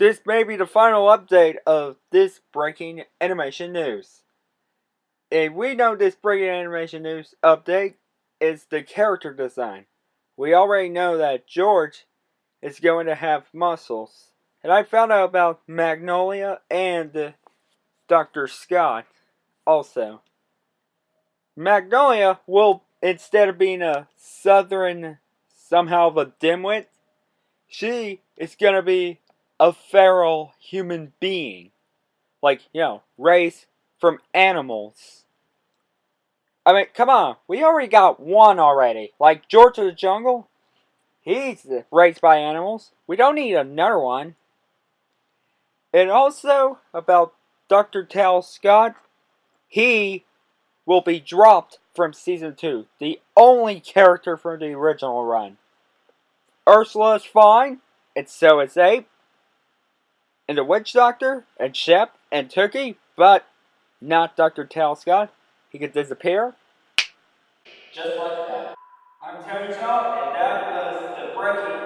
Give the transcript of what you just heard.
This may be the final update of this breaking animation news. And we know this breaking animation news update is the character design. We already know that George is going to have muscles. And I found out about Magnolia and Dr. Scott also. Magnolia will, instead of being a southern, somehow of a dimwit, she is going to be a feral human being. Like, you know, raised from animals. I mean, come on. We already got one already. Like George of the Jungle. He's raised by animals. We don't need another one. And also, about Dr. Tal Scott. He will be dropped from Season 2. The only character from the original run. Ursula is fine. And so is Ape and the Witch Doctor, and Shep, and Turkey, but not Dr. Talscott. He could disappear. Just like that. I'm Tony Shaw, and that was the breaking.